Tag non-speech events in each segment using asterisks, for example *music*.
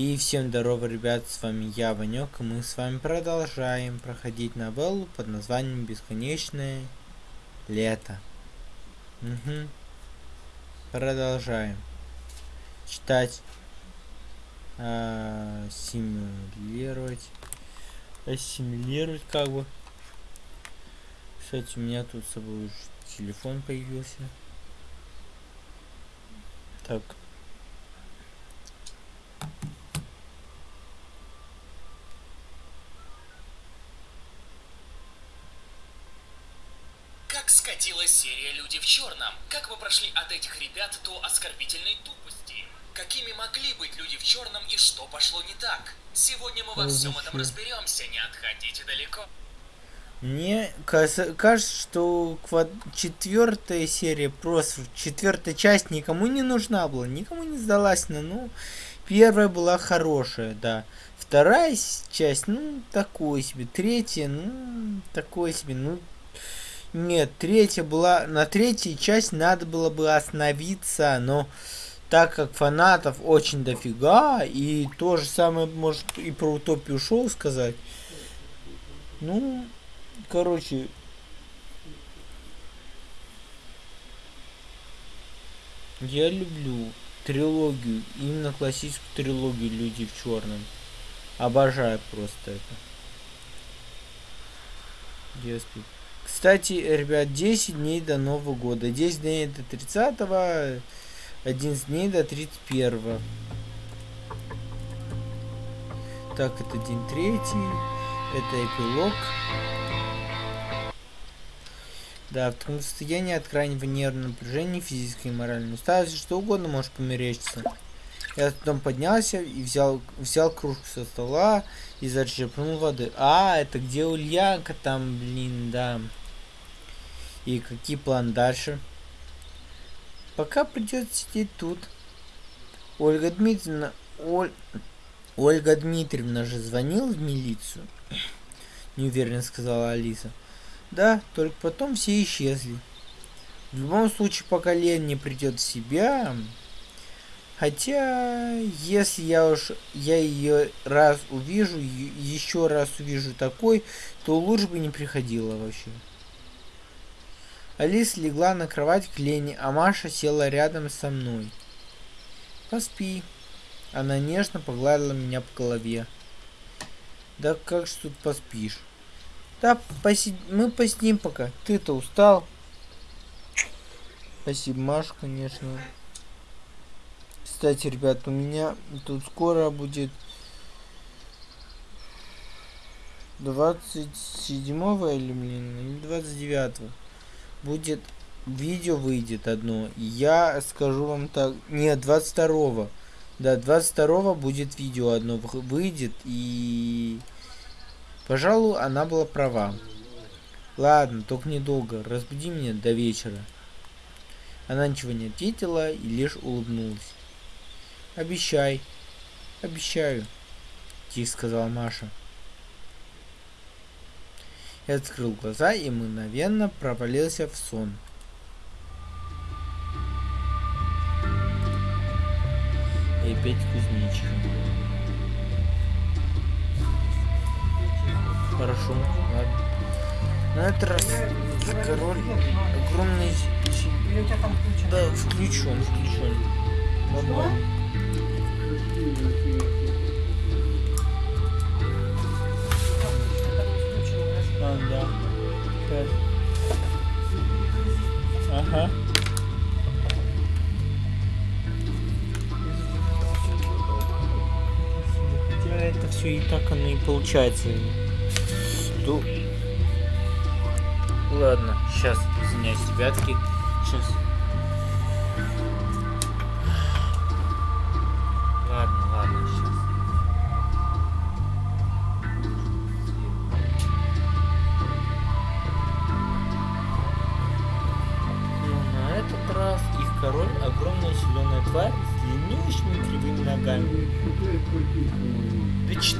И всем здорово, ребят, с вами я, Ванек, и мы с вами продолжаем проходить новеллу под названием «Бесконечное лето». Угу. Продолжаем. Читать. А, симулировать. Ассимилировать как бы. Кстати, у меня тут с собой телефон появился. Так. скатилась серия «Люди в черном». Как мы прошли от этих ребят до оскорбительной тупости? Какими могли быть люди в черном и что пошло не так? Сегодня мы во всем этом разберемся, не отходите далеко. Мне кажется, что четвертая серия, просто четвертая часть никому не нужна была, никому не сдалась на, ну, первая была хорошая, да. Вторая часть, ну, такой себе. Третья, ну, такой себе, ну, нет, третья была... На третьей часть надо было бы остановиться, но так как фанатов очень дофига, и то же самое, может, и про Утопию шоу сказать. Ну, короче... Я люблю трилогию, именно классическую трилогию «Люди в черном». Обожаю просто это. Господи. Кстати, ребят, 10 дней до Нового года. 10 дней до 30 11 дней до 31 Так, это день третий. Это эпилог. Да, в таком состоянии от крайнего нервного напряжения, физической и моральной усталости, что угодно может померечься. Я потом поднялся и взял, взял кружку со стола и зачерпнул воды. А, это где Ульянка там, блин, да. И какие планы дальше? Пока придется сидеть тут. Ольга Дмитриевна... Оль... Ольга Дмитриевна же звонила в милицию? *clears throat* Неуверенно сказала Алиса. Да, только потом все исчезли. В любом случае, пока Лен не придет в себя... Хотя, если я уж я ее раз увижу, еще раз увижу такой, то лучше бы не приходила вообще. Алиса легла на кровать к Лене, а Маша села рядом со мной. «Поспи». Она нежно погладила меня по голове. «Да как же тут поспишь?» «Да, поси... мы посидим пока. Ты-то устал?» Спасибо, Маша, конечно. Кстати, ребят, у меня тут скоро будет 27 или, блин, или 29 -го будет видео выйдет одно. Я скажу вам так. Нет, 22 Да, 22 будет видео одно выйдет. И... Пожалуй, она была права. Ладно, только недолго. Разбуди меня до вечера. Она ничего не ответила и лишь улыбнулась. Обещай. Обещаю. Тихо сказала Маша. Я открыл глаза и мгновенно провалился в сон. И опять кузнечика. Хорошо, ладно. На этот раз король огромный... Да, включен, включен. Нормально. Да. Пять. Ага. Это все и так оно и получается. Ладно, сейчас, извиняюсь, ребятки. Сейчас.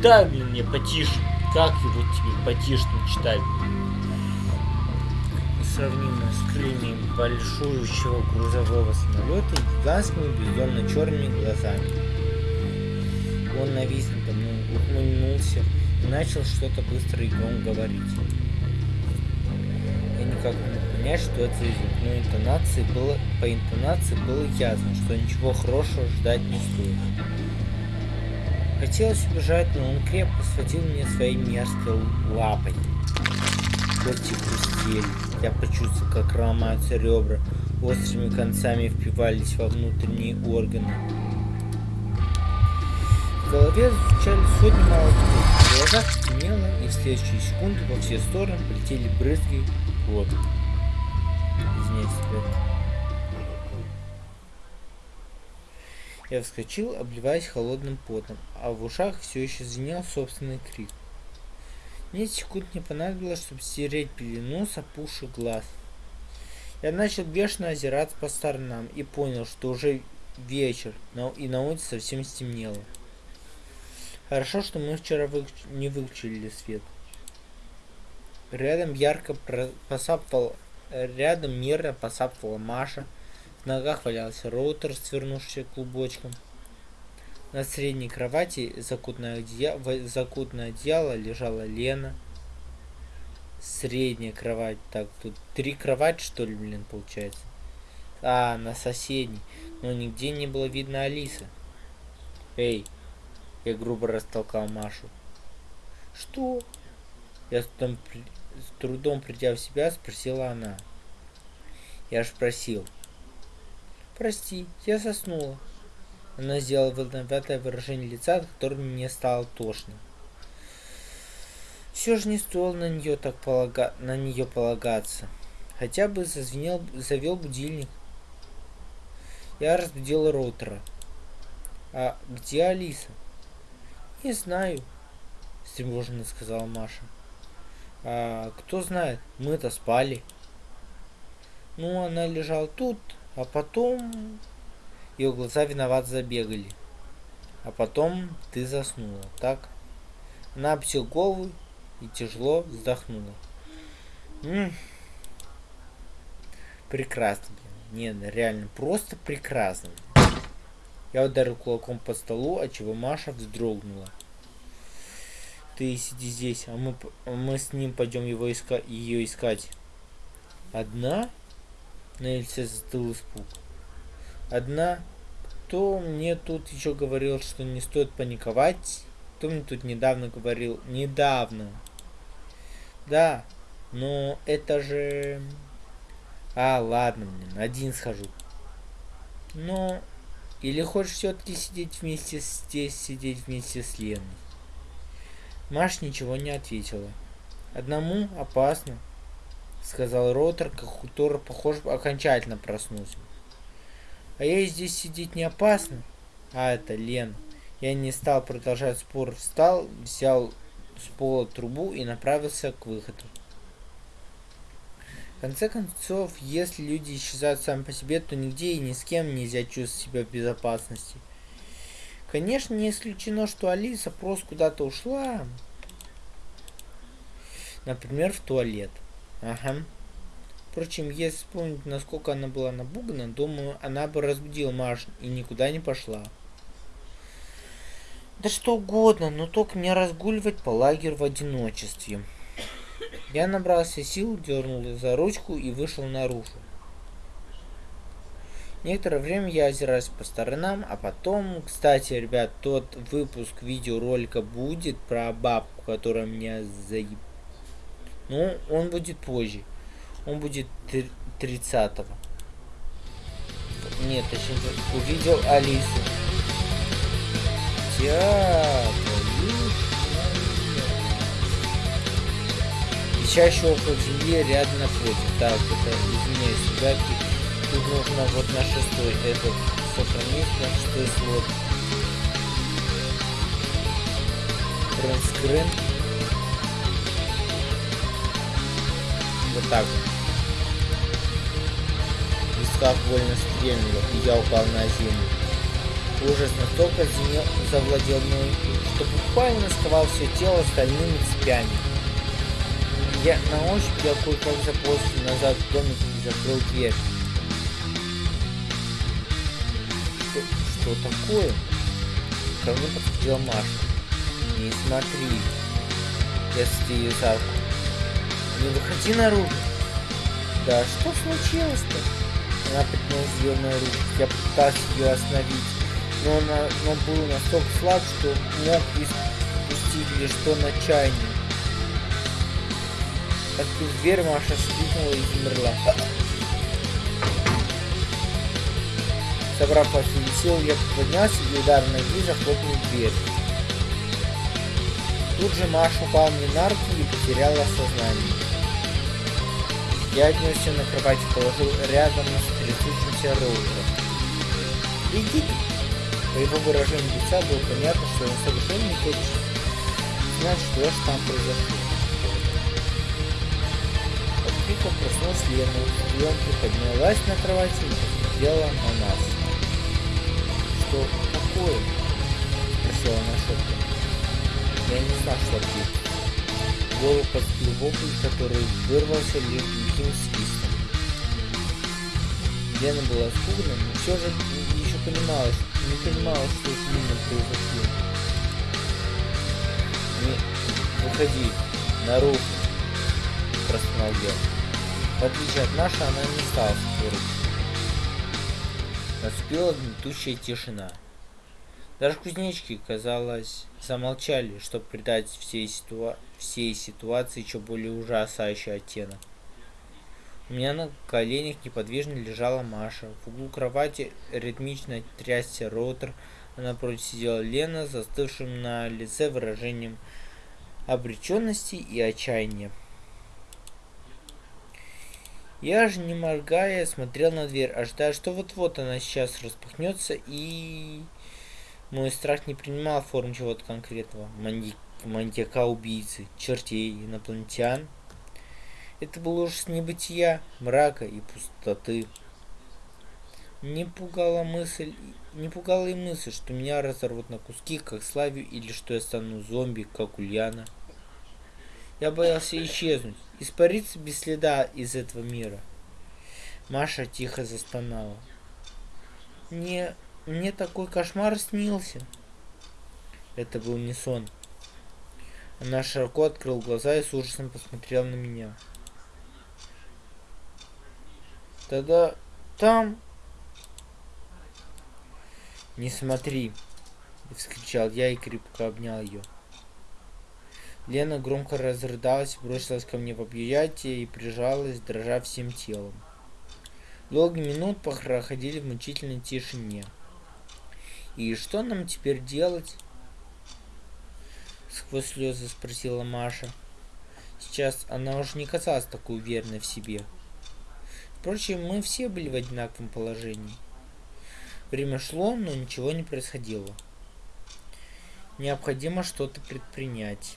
Читай, мне потише. Как его тебе потише читать? Сравнимо с крыльями большущего грузового самолета и гигантскими бездомно черными глазами. Он навис надо мной, ухмыльнулся и начал что-то быстро и громко говорить. Я никак не мог понять, что это язык, но интонации было, по интонации было ясно, что ничего хорошего ждать не стоит. Хотелось убежать, но он крепко схватил меня своей мерзкой лапой. Кости хрустели. Я почувствовал, как ломаются ребра, острыми концами впивались во внутренние органы. В голове звучали сотни молотков, в глазах темнело, и в следующие секунды во все стороны полетели брызги крови. Извиняюсь, ребята. Я вскочил, обливаясь холодным потом, а в ушах все еще звенел собственный крик. Несколько секунд не понадобилось, чтобы стереть пелену с опухших глаз. Я начал бешено озираться по сторонам и понял, что уже вечер, и на улице совсем стемнело. Хорошо, что мы вчера выключ... не выключили свет. Рядом ярко посапывал... Рядом мирно посапывала Маша. В ногах валялся роутер, свернувшийся клубочком. На средней кровати, закутное одеяло, закутное одеяло лежала Лена. Средняя кровать. Так, тут три кровати, что ли, блин, получается? А, на соседней. Но нигде не было видно Алисы. Эй, я грубо растолкал Машу. Что? Я с трудом, с трудом придя в себя, спросила она. Я ж просил. Прости, я заснула. Она сделала виноватое выражение лица, от которого мне стало тошно. Все же не стоило на нее так полага... на нее полагаться. Хотя бы зазвенел, завел будильник. Я разбудил роутера. А где Алиса? Не знаю, встревоженно сказала Маша. А кто знает, мы-то спали. Ну, она лежала тут, а потом... Ее глаза виноват забегали. А потом ты заснула, так? Она обсел голову и тяжело вздохнула. М-м. Прекрасно, блин. Не, реально, просто прекрасно. Я ударил кулаком по столу, от чего Маша вздрогнула. Ты сиди здесь, а мы, мы с ним пойдем его иска ее искать. Одна? На лице застыл испуг. Одна? Кто мне тут еще говорил, что не стоит паниковать? Кто мне тут недавно говорил? Недавно. Да, но это же... А, ладно, блин, один схожу. Но или хочешь все-таки сидеть вместе здесь, сидеть вместе с Леной? Маш ничего не ответила. Одному опасно, сказал Ротор, который, похоже, окончательно проснулся. А я здесь сидеть не опасно? А, это Лен. Я не стал продолжать спор, встал, взял с пола трубу и направился к выходу. В конце концов, если люди исчезают сами по себе, то нигде и ни с кем нельзя чувствовать себя в безопасности. Конечно, не исключено, что Алиса просто куда-то ушла. Например, в туалет. Ага. Впрочем, если вспомнить, насколько она была напугана, думаю, она бы разбудила Маш и никуда не пошла. Да что угодно, но только не разгуливать по лагерю в одиночестве. Я набрался сил, дернул за ручку и вышел наружу. Некоторое время я озираюсь по сторонам, а потом, кстати, ребят, тот выпуск видеоролика будет про бабку, которая меня заеб... Ну, он будет позже. Он будет 30-го. Нет, точнее, увидел Алису. Театр. Висящий около земли рядом напротив. Так, это, извиняюсь, ребятки, тут нужно вот на шестой этот сохранить, на шестой слот. Транскрин. Вот так. Висках больно стрельнуло, и я упал на землю. Ужас настолько завладел мной, что буквально сковал все тело стальными цепями. Я на ощупь я кое-как заползся назад в домик и закрыл дверь. Что, что такое? Ко мне подходила Маша. Не смотри. Я ее за руку. Не выходи наружу. Да что случилось-то? Она подняла зеленую руку. Я пытался ее остановить. Но она но был настолько слаб, что мог испустить лишь то на чайник. Открыв дверь, Маша вскрикнула и замерла. Собрав последние силы, я поднялся и удар ноги захлопнул дверь. Тут же Маша упала мне на руки и потеряла сознание. Я отнесся на кровать и положил рядом с трясущимся роутером. «Иди По его выражению лица было понятно, что он совершенно не хочет знать, что же там произошло. От крика проснулась Лена, и он приподнялась на кровати и посмотрела на нас что такое? Спросила она шепотом. Я не знал, что ответить. Голову поступил вопль, который вырвался лишь глухим свистом. Лена была испугана, но все же еще понимала, не понимала, что с ним произошло. Не, выходи, наружу, простонал я. В отличие от нашей, она не стала спорить. Наступила гнетущая тишина. Даже кузнечки, казалось, замолчали, чтобы придать всей, ситуа всей ситуации еще более ужасающий оттенок. У меня на коленях неподвижно лежала Маша. В углу кровати ритмично трясся ротор, напротив сидела Лена, застывшим на лице выражением обреченности и отчаяния. Я же, не моргая, смотрел на дверь, ожидая, что вот-вот она сейчас распахнется, и... Мой страх не принимал форм чего-то конкретного. Маньяк, маньяка-убийцы, чертей, инопланетян. Это был ужас небытия, мрака и пустоты. Не пугала мысль, не пугала и мысль, что меня разорвут на куски, как Славию, или что я стану зомби, как Ульяна. Я боялся исчезнуть, испариться без следа из этого мира. Маша тихо застонала. Мне, мне такой кошмар снился. Это был не сон. Она широко открыл глаза и с ужасом посмотрела на меня. Тогда там... Не смотри, вскричал я и крепко обнял ее. Лена громко разрыдалась, бросилась ко мне в объятия и прижалась, дрожа всем телом. Долгие минут проходили в мучительной тишине. «И что нам теперь делать?» Сквозь слезы спросила Маша. Сейчас она уже не казалась такой уверенной в себе. Впрочем, мы все были в одинаковом положении. Время шло, но ничего не происходило. Необходимо что-то предпринять.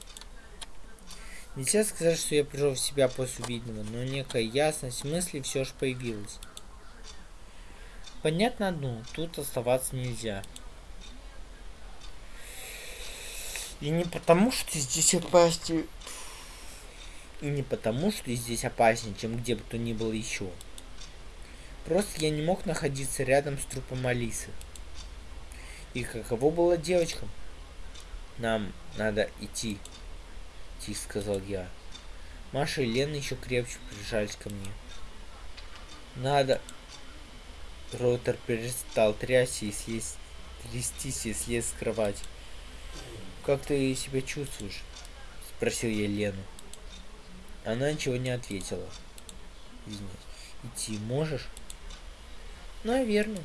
Нельзя сказать, что я пришел в себя после увиденного, но некая ясность мысли все же появилась. Понятно одно, тут оставаться нельзя. И не потому, что здесь опаснее... И не потому, что здесь опаснее, чем где бы то ни было еще. Просто я не мог находиться рядом с трупом Алисы. И каково было девочкам? Нам надо идти тихо сказал я. Маша и Лена еще крепче прижались ко мне. Надо. Ротор перестал трясти и слезть, трястись и слез с кровати. «Как ты себя чувствуешь?» — спросил я Лену. Она ничего не ответила. Извиняюсь. «Идти можешь?» «Наверное».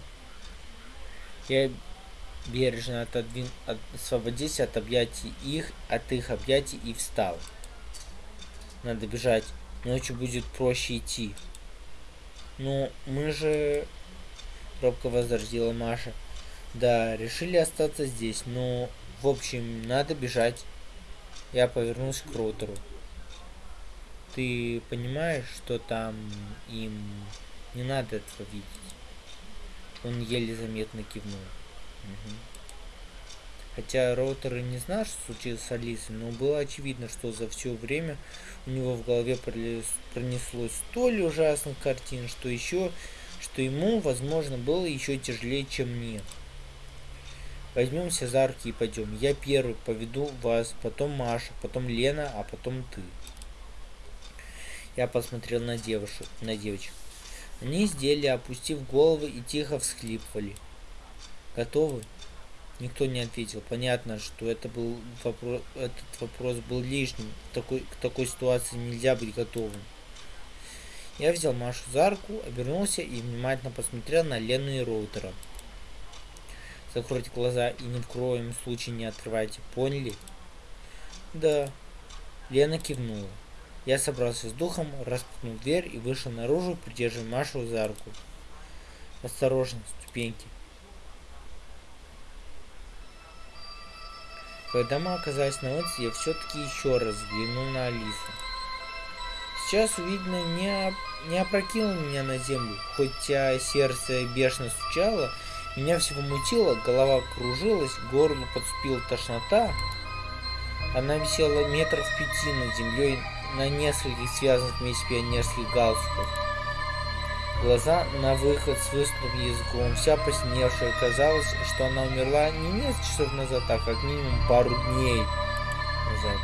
Я бережно отодвин... от... освободился от объятий их, от их объятий и встал. Надо бежать. Ночью будет проще идти. Ну, мы же... Робко возразила Маша. Да, решили остаться здесь, но... В общем, надо бежать. Я повернулся к Ротору. Ты понимаешь, что там им не надо этого видеть? Он еле заметно кивнул. Хотя Роутер и не знал, что случилось с Алисой, но было очевидно, что за все время у него в голове пронеслось столь ужасных картин, что еще, что ему, возможно, было еще тяжелее, чем мне. Возьмемся за руки и пойдем. Я первый поведу вас, потом Маша, потом Лена, а потом ты. Я посмотрел на девушек, на девочек. Они сидели, опустив головы и тихо всхлипывали. Готовы? Никто не ответил. Понятно, что это был вопрос, этот вопрос был лишним. В такой, к такой ситуации нельзя быть готовым. Я взял Машу за руку, обернулся и внимательно посмотрел на Лену и Роутера. Закройте глаза и ни в коем случае не открывайте. Поняли? Да. Лена кивнула. Я собрался с духом, распахнул дверь и вышел наружу, придерживая Машу за руку. Осторожно, ступеньки. Когда мы оказались на улице, я все-таки еще раз взглянул на Алису. Сейчас увиденное не, не опрокинуло меня на землю, хотя сердце бешено стучало, меня всего мутило, голова кружилась, к горлу подступила тошнота. Она висела метров пяти над землей на нескольких связанных вместе пионерских галстуках. Глаза на выход с высунутым языком, вся посиневшая, казалось, что она умерла не несколько часов назад, а как минимум пару дней назад.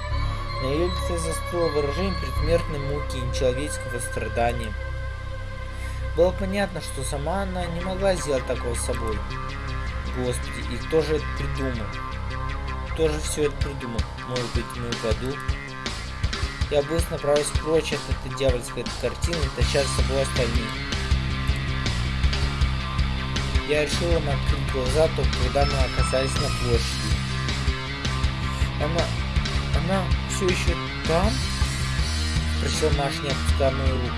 На ее лице застыло выражение предсмертной муки и нечеловеческого страдания. Было понятно, что сама она не могла сделать такого с собой. Господи, и кто же это придумал? Кто же все это придумал? Может быть, мы упаду? Я быстро направился прочь от этой дьявольской картины, таща с собой остальных. Я решил им открыть глаза, только когда мы оказались на площади. Она... она все еще там? Спросил Маш, не опуская мою руку.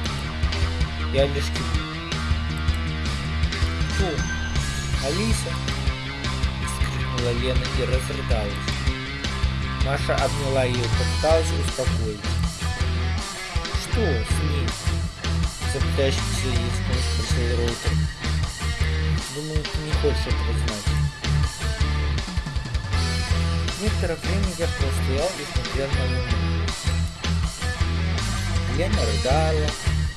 Я лишь. Кто? Алиса? Вскрикнула Лена и разрыдалась. Маша обняла ее, попыталась успокоить. Что с ней? Запытающийся языком спросил Роутер. Думаю, ты не хочешь этого знать. Некоторое время я постоял и смотрел на луну. Лена рыдала,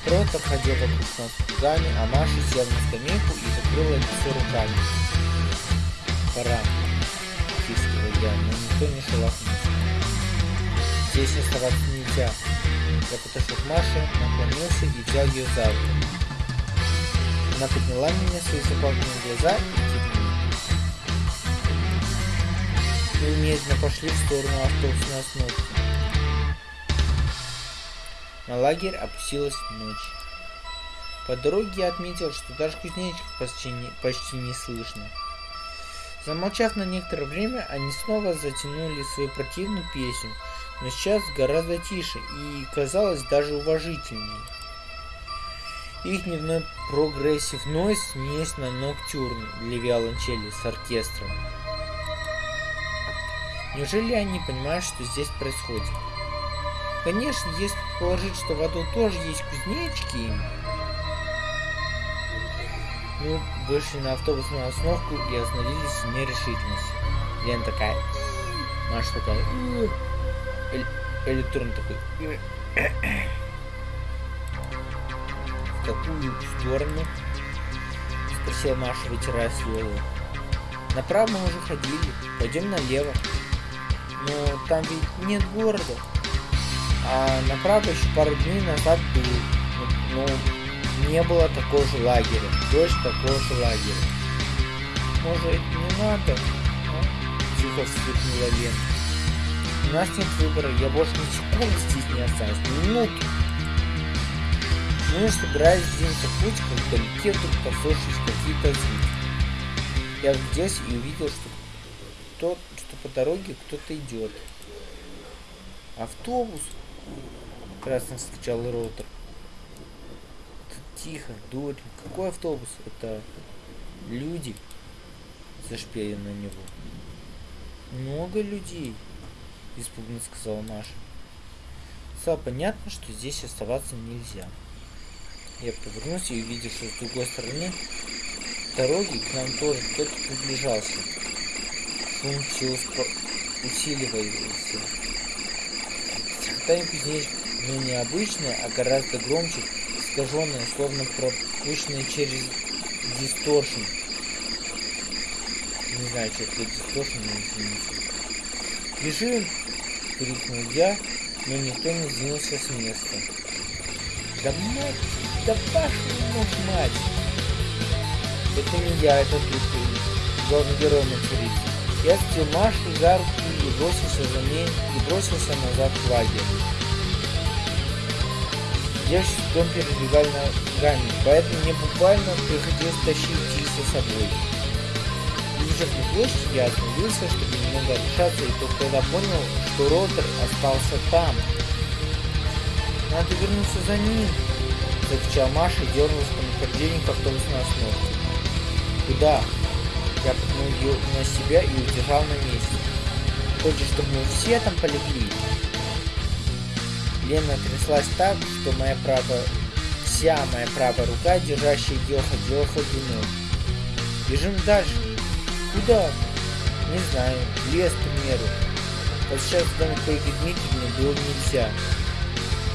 Рот ходил вокруг нас слезами, а Маша села на скамейку и закрыла лицо руками. Пора, тискивал я, но никто не шелохнулся. Здесь оставаться нельзя. Я подошел к Маше, наклонился и взял ее за руку. Она подняла меня свои заплаканные глаза и кивнула. Мы медленно пошли в сторону автобусной остановки. На лагерь опустилась ночь. По дороге я отметил, что даже кузнечиков почти не, почти не слышно. Замолчав на некоторое время, они снова затянули свою противную песню, но сейчас гораздо тише и казалось даже уважительнее. Их дневной прогрессив нойз смесь на ноктюрн для виолончели с оркестром. Неужели они понимают, что здесь происходит? Конечно, если предположить, что в аду тоже есть кузнечики, мы вышли на автобусную остановку и остановились в нерешительности. Лена такая, Маша такая, электрон такой. В какую сторону? Спросила Маша, вытирая слезы. Направо мы уже ходили, пойдем налево. Но там ведь нет города. А направо еще пару дней назад был. Ну, не было такого же лагеря. Дождь такого же лагеря. Может, не надо? А? Тихо вскрикнула Лена. У нас нет выбора, я больше ни секунды здесь не останусь. Ни минуту. Мы собирались двинуться в путь, как вдалеке вдруг послышались какие-то звуки. Я здесь и увидел, что, тот, что по дороге кто-то идет. Автобус! Красно вскричал Роутер. Тихо, дурень. Какой автобус? Это люди зашпели на него. Много людей, испуганно сказала Маша. Стало понятно, что здесь оставаться нельзя. Я повернулся и увидел, что с другой стороны дороги к нам тоже кто-то приближался. Шум все усиливался. Кузнечик но не обычное, а гораздо громче, искаженное, словно пропущенное через дисторшн. знаю, что это тоже не извините. Бежим! крикнул я, но никто не сдвинулся с места. Да мать, да вашу мать! Это не я, это ты, главный герой Мацурицы. Я Машу за руку и бросился за ней, и бросился назад в лагерь. С дом передвигали ногами, поэтому мне буквально приходилось тащить их за собой. Прибежав на площадь, я остановился, чтобы немного отдышаться, и только тогда понял, что Ротер остался там. Надо вернуться за ним, закричал Маша и дернулась по направлению к автобусной остановке. Куда? Я пнул ее на себя и удержал на месте. Хочешь, чтобы мы все там полегли? Лена тряслась так, что моя правая, вся моя правая рука, держащая ее, ходила ходуном. Бежим дальше. Куда? Не знаю. Лес, к примеру. Вот сейчас в доме Ольги Дмитриевны было нельзя.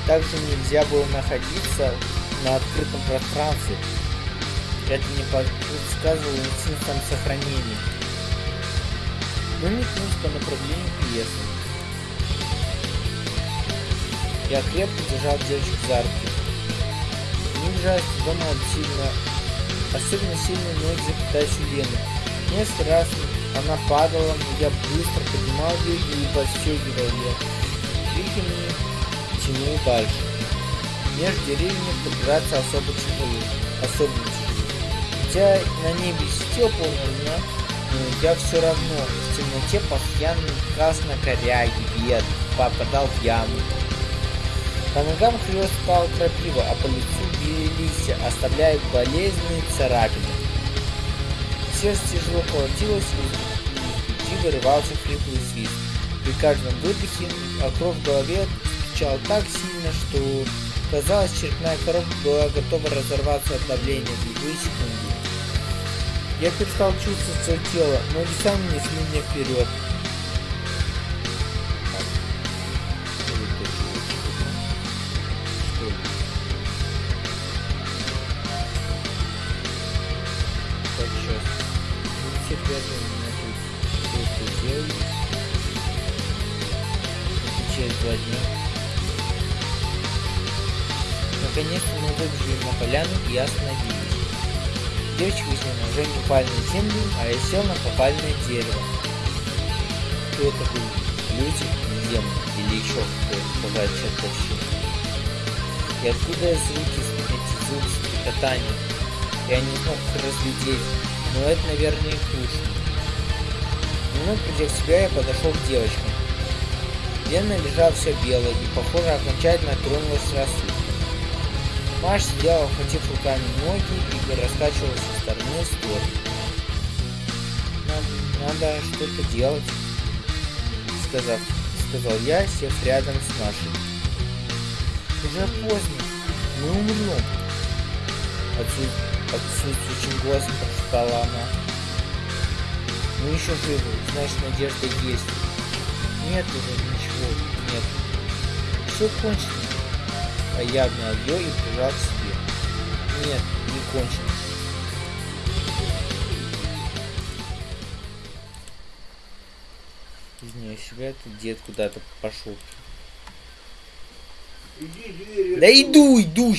Также нельзя было находиться на открытом пространстве. Это не подсказывало инстинктом сохранения. Мы метнулись по направлению к лесу. Я крепко держал девочку за руки. Не бежать дома сильно, особенно сильно ноги запитались у Лены. Несколько раз она падала, но я быстро поднимал ее и подстегивал ее. Двигами тянул дальше. Между деревьями подбираться особо тяжело. Особенно тяжело. Хотя на небе полная луна, но я все равно в темноте постоянно красной коряги, бед, попадал в яму. По ногам хлестал крапива, а по лицу били листья, оставляя болезненные царапины. Сердце тяжело колотилось, и из груди вырывался хриплый свист. При каждом выдохе, а кровь в голове стучала так сильно, что казалось, черепная коробка была готова разорваться от давления в любые секунды. Я перестал чувствовать свое тело, ноги сами несли меня вперед. Через два дня. Наконец-то мы выбежали на поляну и остановились. Девочки с ножом упали на землю, а сел на поваленное дерево. Кто это был? Люди, демон или еще кто-то сказать чертовщина. И откуда звуки, эти звуки стрекотания? Я не смог их разглядеть, но это, наверное, и слышно. Немного придя в себя, я подошел к девочкам. Лена лежала вся белая и, похоже, окончательно тронулась с рассудком. Маш сидела, охватив руками ноги и раскачивалась со стороны в сторону. Надо, надо что-то делать, сказав, сказал я, сев рядом с Машей. Уже поздно, мы умрем. Отсутствующим голосом прошептала она. Мы еще живы, значит надежда есть. Нет уже ничего, нет. Все кончено. А я обнял ее и прижал к себе. Нет, не кончено. Извиняюсь, себя тут дед куда-то пошел. Иди, дверь Да иду, иду,